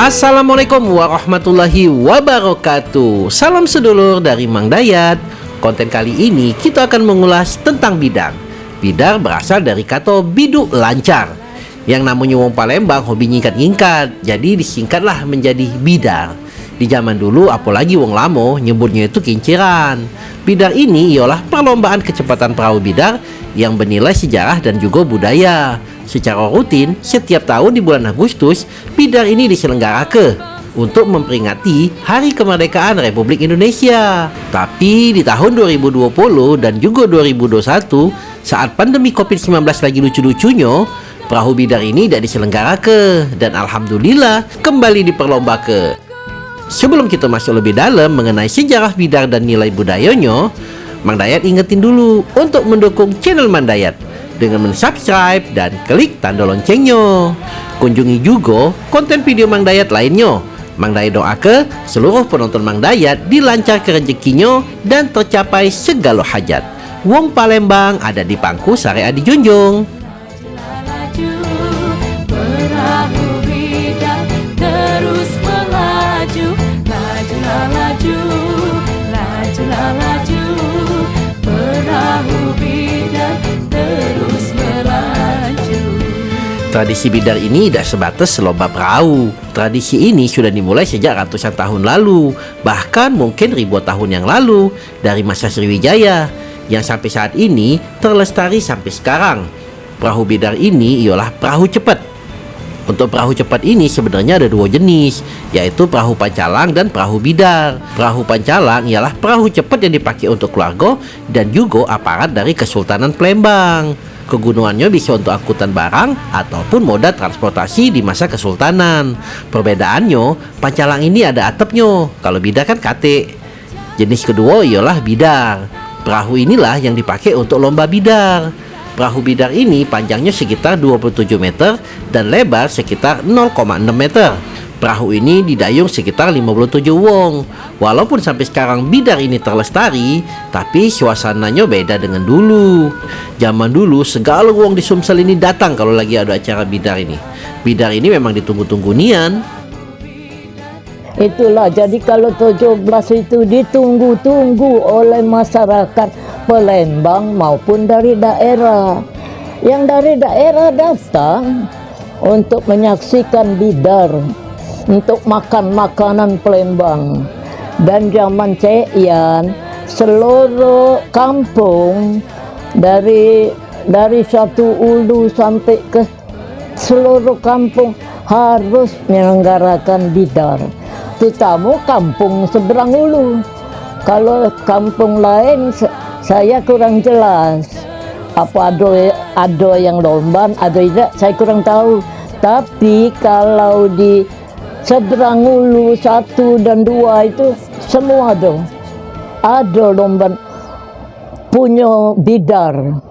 Assalamualaikum warahmatullahi wabarakatuh. Salam sedulur dari Mang Dayat. Konten kali ini kita akan mengulas tentang bidar Bidar berasal dari kata biduk lancar Yang namanya wong Palembang hobi nyingkat-nyingkat Jadi disingkatlah menjadi bidar Di zaman dulu apalagi wong lamo nyebutnya itu kinciran Bidar ini ialah perlombaan kecepatan perahu bidar yang bernilai sejarah dan juga budaya Secara rutin, setiap tahun di bulan Agustus, bidar ini diselenggarakan untuk memperingati Hari Kemerdekaan Republik Indonesia. Tapi di tahun 2020 dan juga 2021, saat pandemi COVID-19 lagi lucu-lucunya, perahu bidar ini tidak diselenggarakan dan alhamdulillah kembali diperlombakan. Sebelum kita masuk lebih dalam mengenai sejarah bidar dan nilai budayanya, Mang Dayat ingetin dulu untuk mendukung channel Mang Dayat dengan mensubscribe dan klik tanda loncengnya. Kunjungi juga konten video Mang Dayat lainnya. Mang Dayat doa ke seluruh penonton Mang Dayat dilancarkan rezekinya dan tercapai segala hajat. Wong Palembang ada di pangku sare adi Tradisi bidar ini tidak sebatas lomba perahu. Tradisi ini sudah dimulai sejak ratusan tahun lalu, bahkan mungkin ribuan tahun yang lalu dari masa Sriwijaya, yang sampai saat ini terlestari sampai sekarang. Perahu bidar ini ialah perahu cepat. Untuk perahu cepat ini sebenarnya ada dua jenis, yaitu perahu pancalang dan perahu bidar. Perahu pancalang ialah perahu cepat yang dipakai untuk keluarga dan juga aparat dari Kesultanan Palembang. Kegunungannya bisa untuk angkutan barang ataupun moda transportasi di masa kesultanan. Perbedaannya, pancalang ini ada atapnya, kalau bidar kan kate. Jenis kedua ialah bidar. Perahu inilah yang dipakai untuk lomba bidar. Perahu bidar ini panjangnya sekitar 27 meter dan lebar sekitar 0,6 meter. Perahu ini didayung sekitar 57 wong. Walaupun sampai sekarang bidar ini terlestari, tapi suasananya beda dengan dulu. Zaman dulu segala wong di Sumsel ini datang kalau lagi ada acara bidar ini. Bidar ini memang ditunggu-tunggu nian. Itulah jadi kalau 17 itu ditunggu-tunggu oleh masyarakat Palembang maupun dari daerah. Yang dari daerah datang untuk menyaksikan bidar untuk makan makanan Palembang. Dan zaman Ceian seluruh kampung dari dari satu ulu sampai ke seluruh kampung harus menyelenggarakan bidar terutama kampung seberang ulu. Kalau kampung lain saya kurang jelas. Apa ada ada yang lomba ada tidak saya kurang tahu. Tapi kalau di seberang ulu satu dan dua itu semua dong ada lomba punya bidar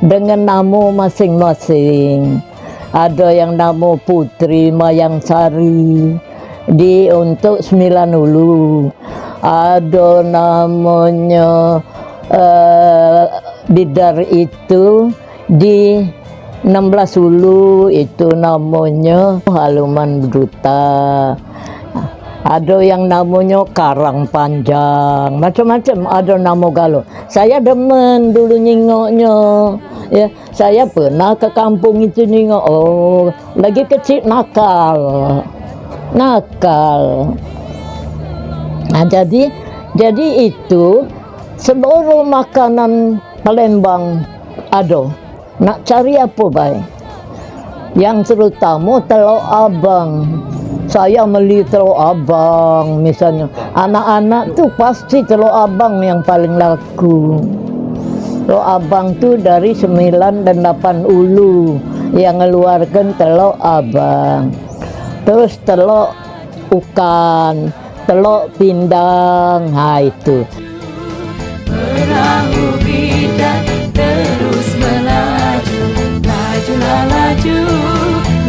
dengan nama masing-masing. Ada yang nama Putri Mayang Sari di untuk sembilan ulu. Ada namanya uh, bidar itu di 16 ulu itu namanya haluman duta ada yang namanya karang panjang macam-macam ada nama galuh saya demen dulu nyingoknya ya. Saya pernah ke kampung itu nyingok oh lagi kecil nakal nakal. Nah jadi jadi itu seluruh makanan Palembang ada nak cari apa baik? Yang terutama telur abang. Saya beli telur abang misalnya. Anak-anak tuh pasti telur abang yang paling laku. Telur abang tuh dari 9 dan 8 ulu yang mengeluarkan telur abang. Terus telur ukan telur pindang. Nah itu laju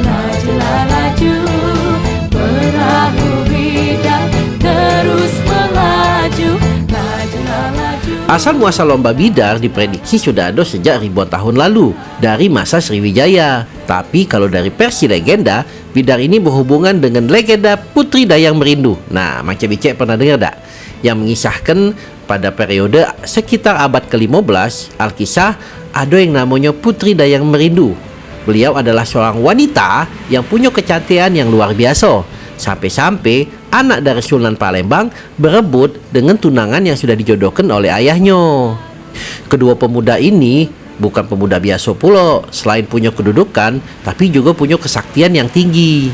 lajulah laju perahu bidang terus melaju Asal muasal lomba bidar diprediksi sudah ada sejak ribuan tahun lalu dari masa Sriwijaya. Tapi kalau dari versi legenda, bidar ini berhubungan dengan legenda Putri Dayang Merindu. Nah, macam Bicek pernah dengar tak? Yang mengisahkan pada periode sekitar abad ke-15, Alkisah ada yang namanya Putri Dayang Merindu. Beliau adalah seorang wanita yang punya kecantikan yang luar biasa. Sampai-sampai anak dari Sunan Palembang berebut dengan tunangan yang sudah dijodohkan oleh ayahnya. Kedua pemuda ini bukan pemuda biasa pula, selain punya kedudukan, tapi juga punya kesaktian yang tinggi.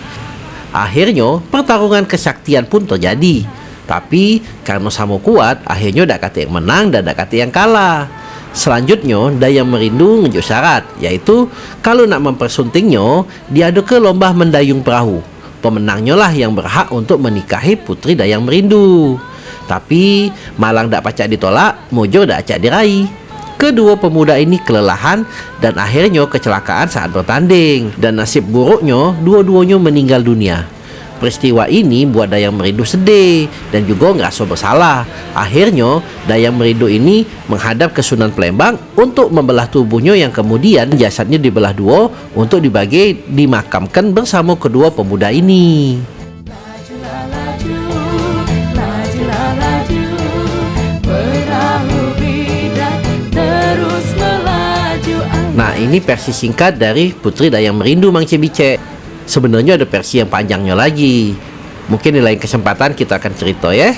Akhirnya, pertarungan kesaktian pun terjadi. Tapi karena sama kuat, akhirnya dak kata yang menang dan dak kata yang kalah. Selanjutnya, Dayang Merindu ngejuk syarat, yaitu kalau nak mempersuntingnya, dia ada ke lomba mendayung perahu. Pemenangnya lah yang berhak untuk menikahi Putri Dayang Merindu. Tapi malang tak pacak ditolak, mojo tak acak diraih. Kedua pemuda ini kelelahan dan akhirnya kecelakaan saat bertanding dan nasib buruknya dua-duanya meninggal dunia. Peristiwa ini buat Dayang Merindu sedih dan juga ngerasa bersalah. Akhirnya, Dayang Merindu ini menghadap ke Sunan Palembang untuk membelah tubuhnya yang kemudian jasadnya dibelah dua untuk dibagi dimakamkan bersama kedua pemuda ini. Nah, ini versi singkat dari Putri Dayang Merindu Mang Cebice. Sebenarnya ada versi yang panjangnya lagi. Mungkin di lain kesempatan kita akan cerita ya.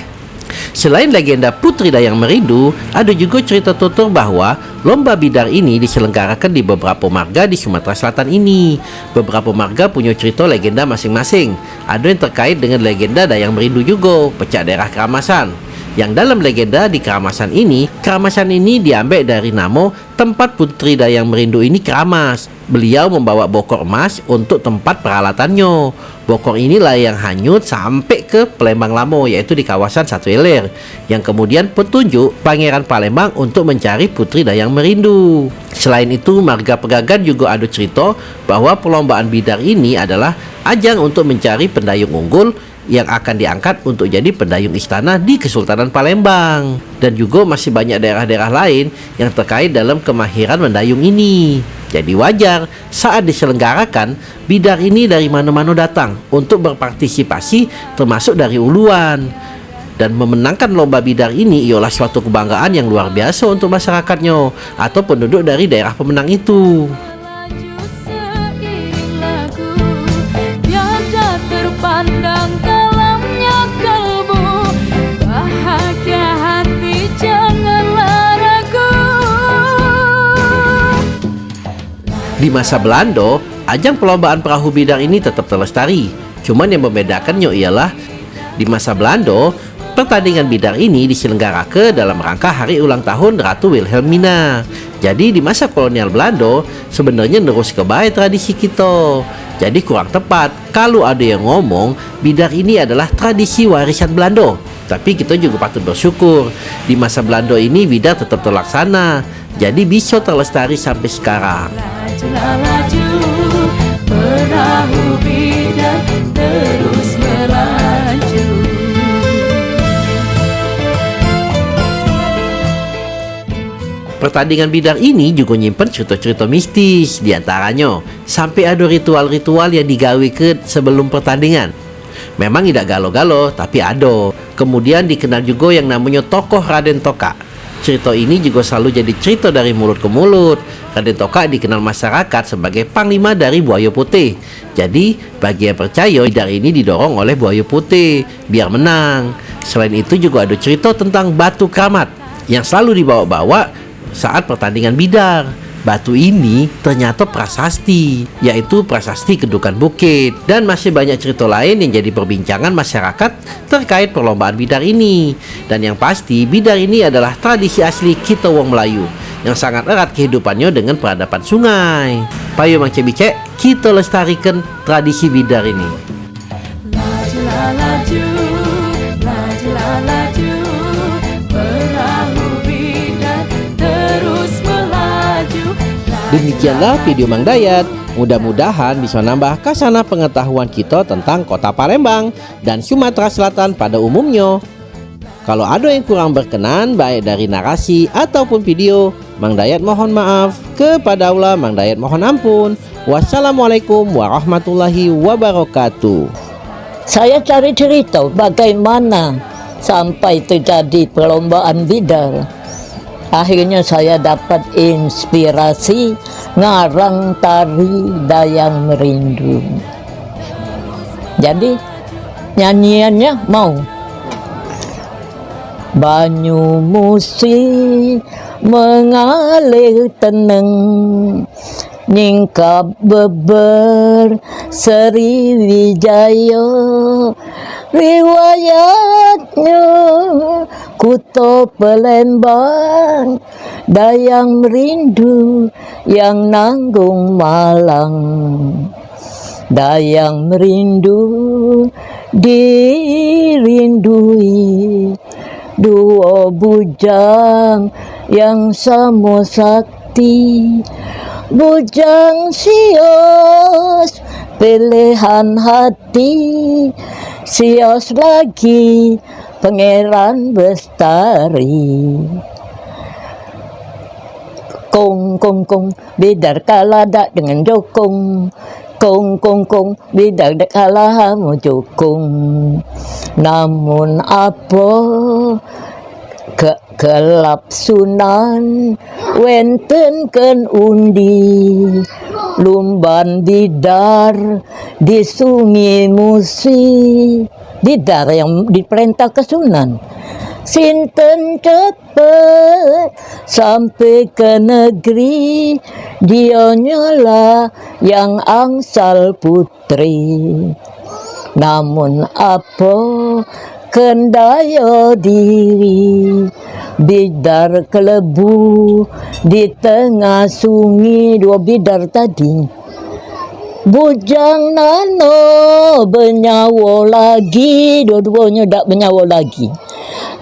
Selain legenda Putri Dayang Merindu, ada juga cerita tutur bahwa lomba bidar ini diselenggarakan di beberapa marga di Sumatera Selatan ini. Beberapa marga punya cerita legenda masing-masing. Ada yang terkait dengan legenda Dayang Merindu juga, pecah daerah Keramasan. Yang dalam legenda di Keramasan ini, Keramasan ini diambil dari nama tempat Putri Dayang Merindu ini keramas. Beliau membawa bokor emas untuk tempat peralatannya. Bokor inilah yang hanyut sampai ke Palembang Lamo yaitu di kawasan Satu Ilir yang kemudian petunjuk Pangeran Palembang untuk mencari Putri Dayang Merindu. Selain itu, marga Pegagan juga ada cerita bahwa perlombaan bidar ini adalah ajang untuk mencari pendayung unggul yang akan diangkat untuk jadi pendayung istana di Kesultanan Palembang dan juga masih banyak daerah-daerah lain yang terkait dalam kemahiran mendayung ini. Jadi wajar saat diselenggarakan bidar ini dari mana-mana datang untuk berpartisipasi termasuk dari uluan. Dan memenangkan lomba bidar ini ialah suatu kebanggaan yang luar biasa untuk masyarakatnya atau penduduk dari daerah pemenang itu. Di masa Belanda, ajang perlombaan perahu bidar ini tetap terlestari. Cuman yang membedakannya ialah di masa Belanda, pertandingan bidar ini diselenggarakan dalam rangka hari ulang tahun Ratu Wilhelmina. Jadi di masa kolonial Belanda, sebenarnya terus kebaik tradisi kita. Jadi kurang tepat kalau ada yang ngomong bidar ini adalah tradisi warisan Belanda. Tapi kita juga patut bersyukur di masa Belanda ini bidar tetap terlaksana. Jadi bisa terlestari sampai sekarang. Pertandingan bidar ini juga nyimpen cerita-cerita mistis di antaranya sampai ada ritual-ritual yang digawe ke sebelum pertandingan. Memang tidak galo-galo, tapi ada. Kemudian dikenal juga yang namanya tokoh Raden Toka. Cerita ini juga selalu jadi cerita dari mulut ke mulut. Raden Toka dikenal masyarakat sebagai panglima dari Buaya Putih. Jadi, bagi yang percaya, bidar ini didorong oleh Buaya Putih biar menang. Selain itu juga ada cerita tentang batu keramat yang selalu dibawa-bawa saat pertandingan bidar. Batu ini ternyata prasasti, yaitu prasasti Kedukan Bukit. Dan masih banyak cerita lain yang jadi perbincangan masyarakat terkait perlombaan bidar ini. Dan yang pasti, bidar ini adalah tradisi asli kita wong Melayu yang sangat erat kehidupannya dengan peradaban sungai. Payo Mang Cebice, kita lestarikan tradisi bidar ini. Demikianlah video Mang Dayat. Mudah-mudahan bisa nambah kasana pengetahuan kita tentang kota Palembang dan Sumatera Selatan pada umumnya. Kalau ada yang kurang berkenan baik dari narasi ataupun video, Mang Dayat mohon maaf. Kepada Allah Mang Dayat mohon ampun. Wassalamualaikum warahmatullahi wabarakatuh. Saya cari cerita bagaimana sampai terjadi perlombaan bidar. Akhirnya saya dapat inspirasi ngarang tari Dayang Merindu. Jadi nyanyiannya mau Banyu musi mengalir tenang Nyingkap beber Sriwijaya Riwayatnya Kuto Pelembang Dayang merindu Yang nanggung Malang. Dayang merindu dirindui Dua bujang yang sama sakti. Bujang sios pilihan hati Sios lagi pangeran bestari. Kong kong kong bidar kaladak dengan jokong. Kong kong kong bidar dak kalah mau jokong. Namun apa ke kelap sunan wenten ken undi. Lumban bidar di sungai musi. Bidar yang diperintah ke sunan. Sinten cepet sampai ke negeri. Dia nyala yang angsal putri. Namun apa kendaya diri Bidar kelebu di tengah sungai Dua bidar tadi. Bujang nano bernyawa lagi Dua-duanya tak bernyawa lagi.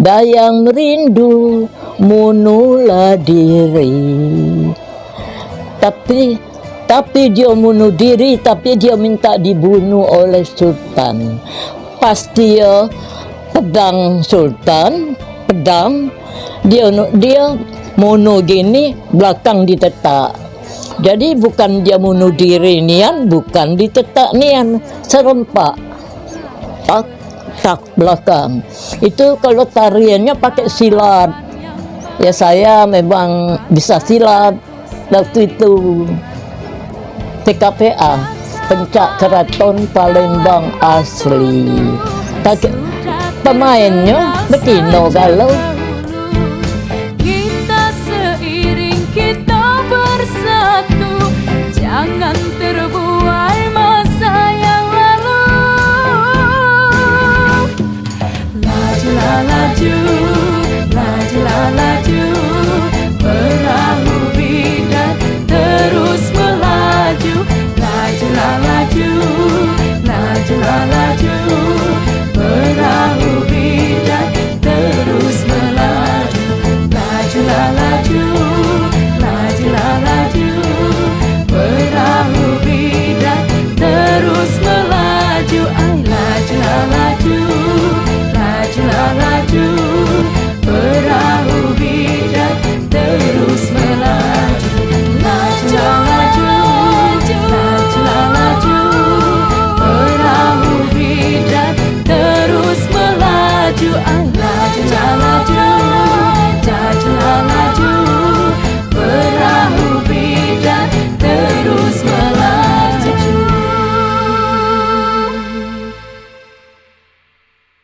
Dayang merindu munula diri. Tapi tapi dia bunuh diri Tapi dia minta dibunuh oleh sultan. Pas dia pedang sultan Pedang Dia dia gini Belakang ditetak jadi bukan dia bunuh diri nian, bukan ditetak nian, serempak. Tak, tak belakang. Itu kalau tariannya pakai silat. Ya saya memang bisa silat waktu itu. TKPA, Pencak Keraton Palembang asli. Tak, pemainnya betino kalau do. La la la.